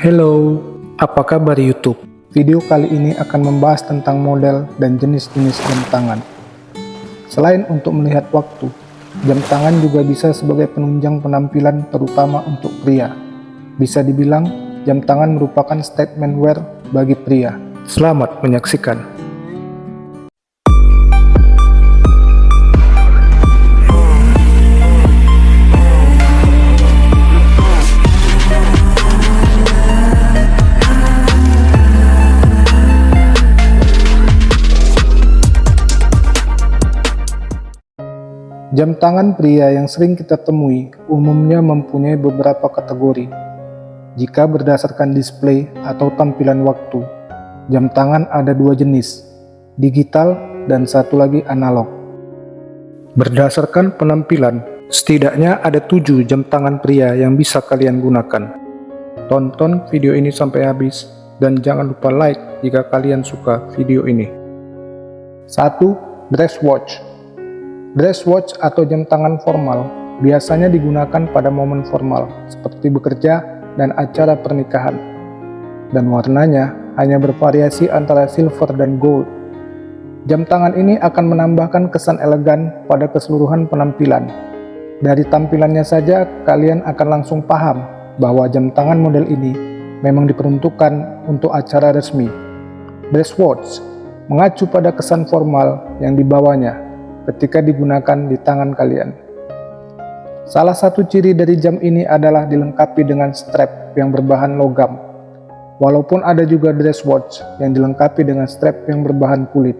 Hello, apa kabar YouTube? Video kali ini akan membahas tentang model dan jenis-jenis jam tangan. Selain untuk melihat waktu, jam tangan juga bisa sebagai penunjang penampilan terutama untuk pria. Bisa dibilang, jam tangan merupakan statement wear bagi pria. Selamat menyaksikan. Jam tangan pria yang sering kita temui umumnya mempunyai beberapa kategori. Jika berdasarkan display atau tampilan waktu, jam tangan ada dua jenis, digital dan satu lagi analog. Berdasarkan penampilan, setidaknya ada tujuh jam tangan pria yang bisa kalian gunakan. Tonton video ini sampai habis dan jangan lupa like jika kalian suka video ini. 1. Dress watch Dress watch atau jam tangan formal biasanya digunakan pada momen formal seperti bekerja dan acara pernikahan. Dan warnanya hanya bervariasi antara silver dan gold. Jam tangan ini akan menambahkan kesan elegan pada keseluruhan penampilan. Dari tampilannya saja kalian akan langsung paham bahwa jam tangan model ini memang diperuntukkan untuk acara resmi. Dress watch mengacu pada kesan formal yang dibawanya ketika digunakan di tangan kalian. Salah satu ciri dari jam ini adalah dilengkapi dengan strap yang berbahan logam, walaupun ada juga dress watch yang dilengkapi dengan strap yang berbahan kulit.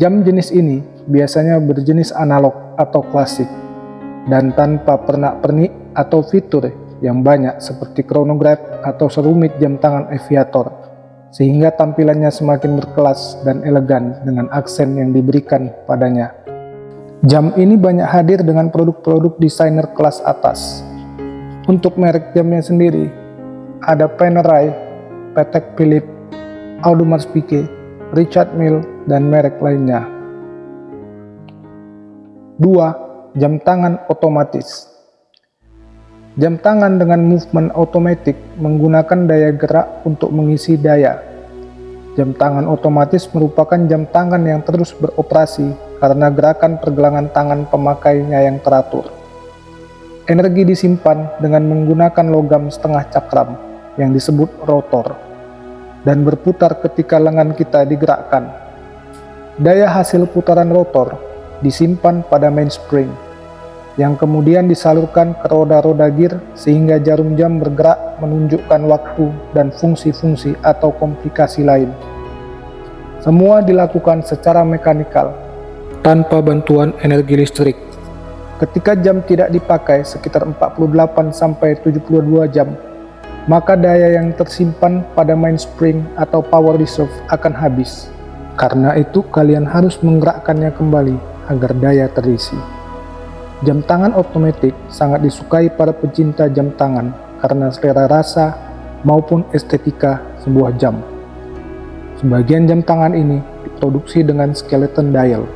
Jam jenis ini biasanya berjenis analog atau klasik, dan tanpa pernak-pernik atau fitur yang banyak seperti chronograph atau serumit jam tangan aviator sehingga tampilannya semakin berkelas dan elegan dengan aksen yang diberikan padanya. Jam ini banyak hadir dengan produk-produk desainer kelas atas. Untuk merek jamnya sendiri, ada Panerai, Patek Philippe, Audemars Piguet, Richard Mille, dan merek lainnya. 2. Jam tangan otomatis Jam tangan dengan movement otomatis menggunakan daya gerak untuk mengisi daya. Jam tangan otomatis merupakan jam tangan yang terus beroperasi karena gerakan pergelangan tangan pemakainya yang teratur. Energi disimpan dengan menggunakan logam setengah cakram yang disebut rotor dan berputar ketika lengan kita digerakkan. Daya hasil putaran rotor disimpan pada mainspring yang kemudian disalurkan ke roda-roda gear sehingga jarum jam bergerak menunjukkan waktu dan fungsi-fungsi atau komplikasi lain. Semua dilakukan secara mekanikal, tanpa bantuan energi listrik. Ketika jam tidak dipakai sekitar 48-72 jam, maka daya yang tersimpan pada mainspring atau power reserve akan habis. Karena itu kalian harus menggerakkannya kembali agar daya terisi. Jam tangan otomatis sangat disukai para pecinta jam tangan karena selera rasa maupun estetika sebuah jam. Sebagian jam tangan ini diproduksi dengan skeleton dial,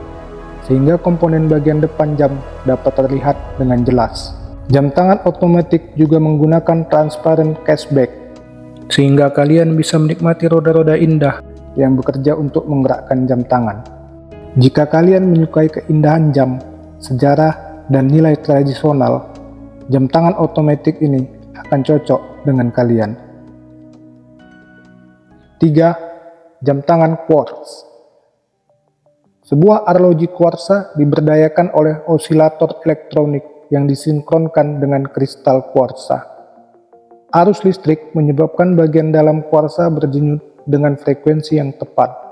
sehingga komponen bagian depan jam dapat terlihat dengan jelas. Jam tangan otomatis juga menggunakan transparent cashback, sehingga kalian bisa menikmati roda-roda indah yang bekerja untuk menggerakkan jam tangan. Jika kalian menyukai keindahan jam, sejarah, dan nilai tradisional, jam tangan otomatis ini akan cocok dengan kalian. 3. Jam tangan quartz Sebuah arloji kuarsa diberdayakan oleh osilator elektronik yang disinkronkan dengan kristal kuarsa. Arus listrik menyebabkan bagian dalam kuarsa berjenyut dengan frekuensi yang tepat.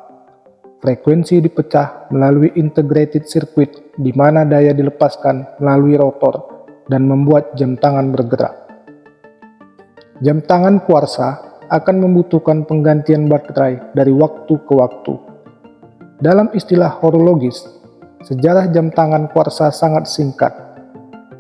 Frekuensi dipecah melalui integrated circuit di mana daya dilepaskan melalui rotor dan membuat jam tangan bergerak. Jam tangan kuarsa akan membutuhkan penggantian baterai dari waktu ke waktu. Dalam istilah horologis, sejarah jam tangan kuarsa sangat singkat.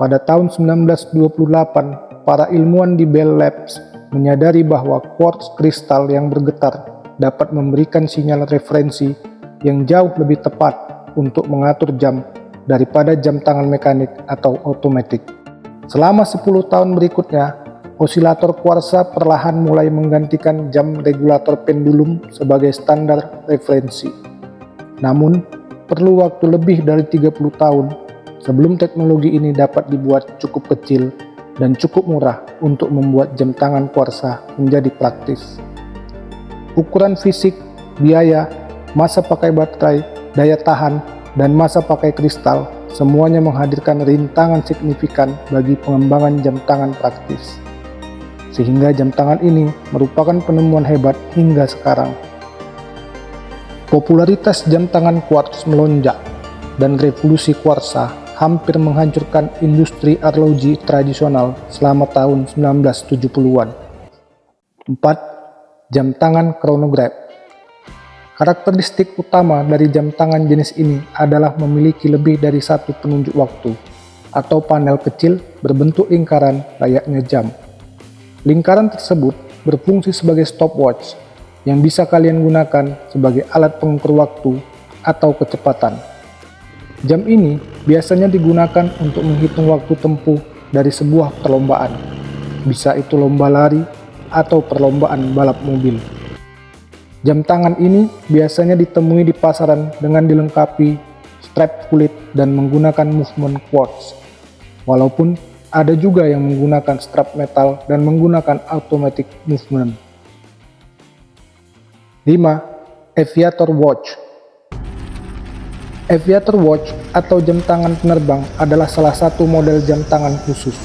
Pada tahun 1928, para ilmuwan di Bell Labs menyadari bahwa quartz kristal yang bergetar dapat memberikan sinyal referensi yang jauh lebih tepat untuk mengatur jam daripada jam tangan mekanik atau otomatis. Selama 10 tahun berikutnya, osilator kuarsa perlahan mulai menggantikan jam regulator pendulum sebagai standar referensi. Namun, perlu waktu lebih dari 30 tahun sebelum teknologi ini dapat dibuat cukup kecil dan cukup murah untuk membuat jam tangan kuarsa menjadi praktis. Ukuran fisik, biaya, masa pakai baterai, daya tahan, dan masa pakai kristal semuanya menghadirkan rintangan signifikan bagi pengembangan jam tangan praktis sehingga jam tangan ini merupakan penemuan hebat hingga sekarang. Popularitas jam tangan quartz melonjak, dan revolusi kuarsa hampir menghancurkan industri arloji tradisional selama tahun 1970-an. 4. Jam tangan chronograph Karakteristik utama dari jam tangan jenis ini adalah memiliki lebih dari satu penunjuk waktu, atau panel kecil berbentuk lingkaran layaknya jam. Lingkaran tersebut berfungsi sebagai stopwatch yang bisa kalian gunakan sebagai alat pengukur waktu atau kecepatan. Jam ini biasanya digunakan untuk menghitung waktu tempuh dari sebuah perlombaan, bisa itu lomba lari atau perlombaan balap mobil. Jam tangan ini biasanya ditemui di pasaran dengan dilengkapi strap kulit dan menggunakan movement quartz. Walaupun ada juga yang menggunakan strap metal dan menggunakan automatic movement. 5. Aviator Watch Aviator Watch atau jam tangan penerbang adalah salah satu model jam tangan khusus.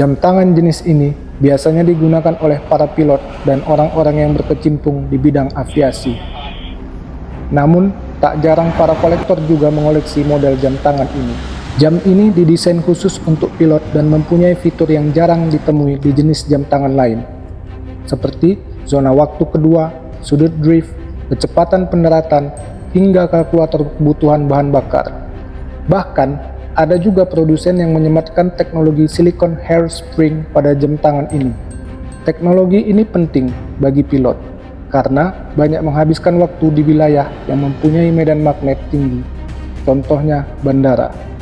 Jam tangan jenis ini biasanya digunakan oleh para pilot dan orang-orang yang berkecimpung di bidang aviasi. Namun, tak jarang para kolektor juga mengoleksi model jam tangan ini. Jam ini didesain khusus untuk pilot dan mempunyai fitur yang jarang ditemui di jenis jam tangan lain, seperti zona waktu kedua, sudut drift, kecepatan pendaratan, hingga kalkulator kebutuhan bahan bakar. Bahkan, ada juga produsen yang menyematkan teknologi silicon hairspring pada jam tangan ini. Teknologi ini penting bagi pilot, karena banyak menghabiskan waktu di wilayah yang mempunyai medan magnet tinggi, contohnya bandara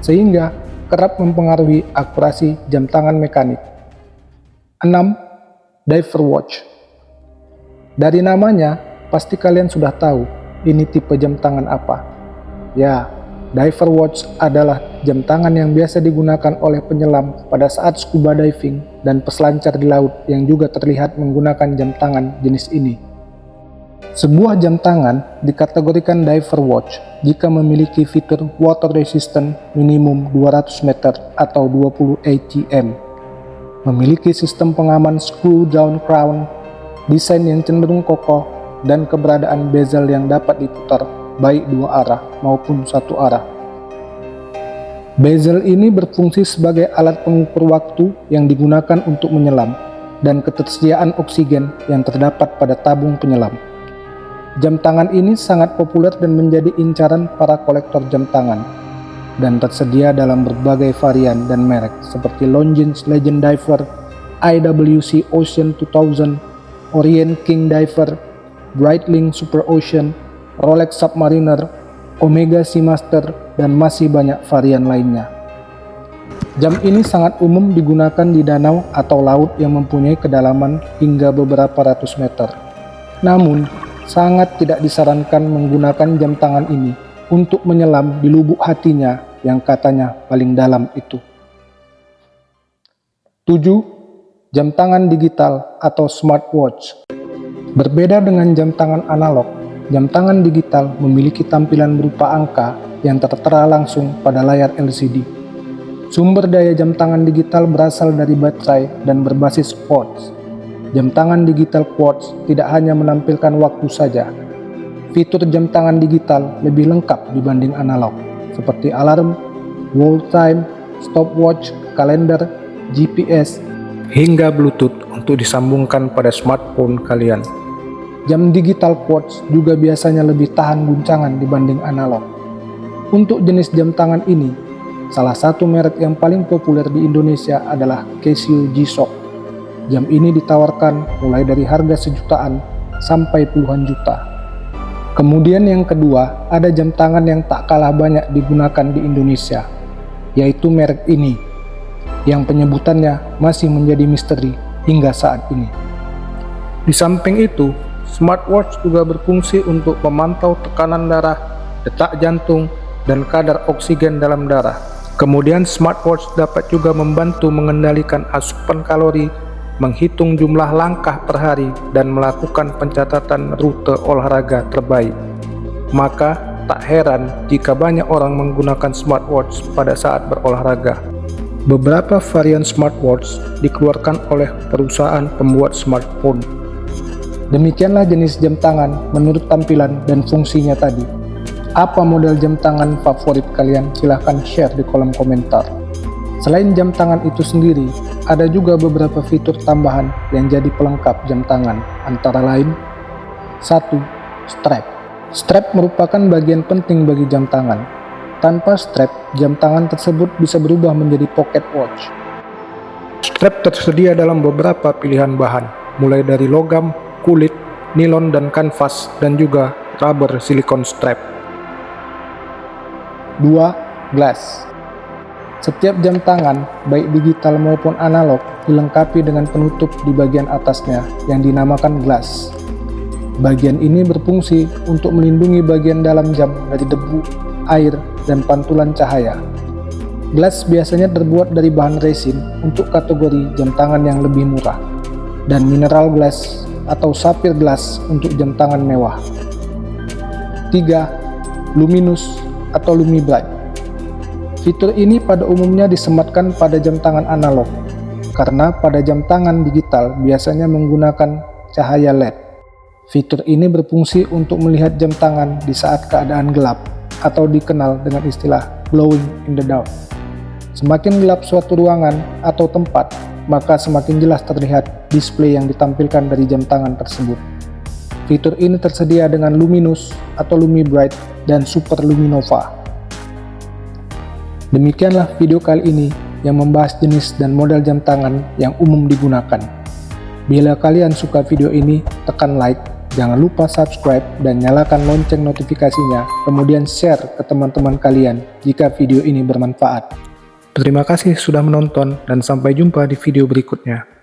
sehingga kerap mempengaruhi akurasi jam tangan mekanik. 6. Diver Watch Dari namanya, pasti kalian sudah tahu ini tipe jam tangan apa. Ya, Diver Watch adalah jam tangan yang biasa digunakan oleh penyelam pada saat scuba diving dan peselancar di laut yang juga terlihat menggunakan jam tangan jenis ini. Sebuah jam tangan dikategorikan diver watch jika memiliki fitur water resistant minimum 200 meter atau 20 ATM, memiliki sistem pengaman screw down crown, desain yang cenderung kokoh, dan keberadaan bezel yang dapat diputar baik dua arah maupun satu arah. Bezel ini berfungsi sebagai alat pengukur waktu yang digunakan untuk menyelam dan ketersediaan oksigen yang terdapat pada tabung penyelam. Jam tangan ini sangat populer dan menjadi incaran para kolektor jam tangan dan tersedia dalam berbagai varian dan merek seperti Longines Legend Diver, IWC Ocean 2000, Orient King Diver, Breitling Super Ocean, Rolex Submariner, Omega Seamaster, dan masih banyak varian lainnya. Jam ini sangat umum digunakan di danau atau laut yang mempunyai kedalaman hingga beberapa ratus meter. Namun, sangat tidak disarankan menggunakan jam tangan ini untuk menyelam di lubuk hatinya yang katanya paling dalam itu. 7. Jam tangan digital atau smartwatch Berbeda dengan jam tangan analog, jam tangan digital memiliki tampilan berupa angka yang tertera langsung pada layar LCD. Sumber daya jam tangan digital berasal dari baterai dan berbasis quartz Jam tangan digital quartz tidak hanya menampilkan waktu saja. Fitur jam tangan digital lebih lengkap dibanding analog, seperti alarm, wall time, stopwatch, kalender, GPS, hingga Bluetooth untuk disambungkan pada smartphone kalian. Jam digital quartz juga biasanya lebih tahan guncangan dibanding analog. Untuk jenis jam tangan ini, salah satu merek yang paling populer di Indonesia adalah Casio G-Shock Jam ini ditawarkan mulai dari harga sejutaan sampai puluhan juta. Kemudian yang kedua, ada jam tangan yang tak kalah banyak digunakan di Indonesia, yaitu merek ini. yang penyebutannya masih menjadi misteri hingga saat ini. Di samping itu, smartwatch juga berfungsi untuk memantau tekanan darah, detak jantung, dan kadar oksigen dalam darah. Kemudian smartwatch dapat juga membantu mengendalikan asupan kalori, menghitung jumlah langkah per hari, dan melakukan pencatatan rute olahraga terbaik. Maka, tak heran jika banyak orang menggunakan smartwatch pada saat berolahraga. Beberapa varian smartwatch dikeluarkan oleh perusahaan pembuat smartphone. Demikianlah jenis jam tangan menurut tampilan dan fungsinya tadi. Apa model jam tangan favorit kalian? Silahkan share di kolom komentar. Selain jam tangan itu sendiri, ada juga beberapa fitur tambahan yang jadi pelengkap jam tangan, antara lain 1. Strap Strap merupakan bagian penting bagi jam tangan, tanpa strap, jam tangan tersebut bisa berubah menjadi pocket watch. Strap tersedia dalam beberapa pilihan bahan, mulai dari logam, kulit, nilon dan kanvas, dan juga rubber silikon strap. 2. Glass Setiap jam tangan, baik digital maupun analog, dilengkapi dengan penutup di bagian atasnya yang dinamakan glass. Bagian ini berfungsi untuk melindungi bagian dalam jam dari debu, air, dan pantulan cahaya. Glass biasanya terbuat dari bahan resin untuk kategori jam tangan yang lebih murah, dan mineral glass atau sapphire glass untuk jam tangan mewah. 3. Luminous atau Lumibright Fitur ini pada umumnya disematkan pada jam tangan analog, karena pada jam tangan digital biasanya menggunakan cahaya LED. Fitur ini berfungsi untuk melihat jam tangan di saat keadaan gelap atau dikenal dengan istilah glowing in the dark. Semakin gelap suatu ruangan atau tempat, maka semakin jelas terlihat display yang ditampilkan dari jam tangan tersebut. Fitur ini tersedia dengan Luminous atau Lumi Bright dan Super Luminova. Demikianlah video kali ini yang membahas jenis dan model jam tangan yang umum digunakan. Bila kalian suka video ini, tekan like Jangan lupa subscribe dan nyalakan lonceng notifikasinya, kemudian share ke teman-teman kalian jika video ini bermanfaat. Terima kasih sudah menonton dan sampai jumpa di video berikutnya.